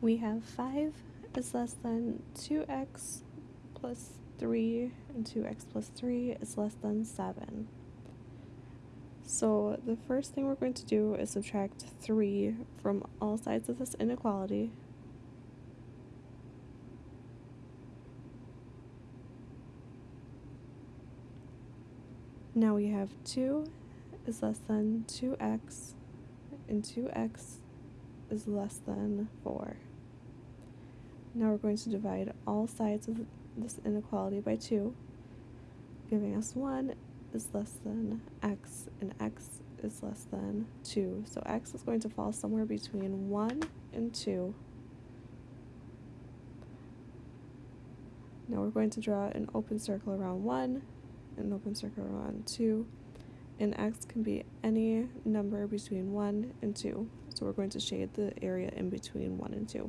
we have 5 is less than 2x plus 3 and 2x plus 3 is less than 7. So the first thing we're going to do is subtract 3 from all sides of this inequality. Now we have 2 is less than 2x and 2x is less than 4. Now we're going to divide all sides of this inequality by 2, giving us 1 is less than x and x is less than 2. So x is going to fall somewhere between 1 and 2. Now we're going to draw an open circle around 1, an open circle around 2, and x can be any number between 1 and 2. So we're going to shade the area in between 1 and 2.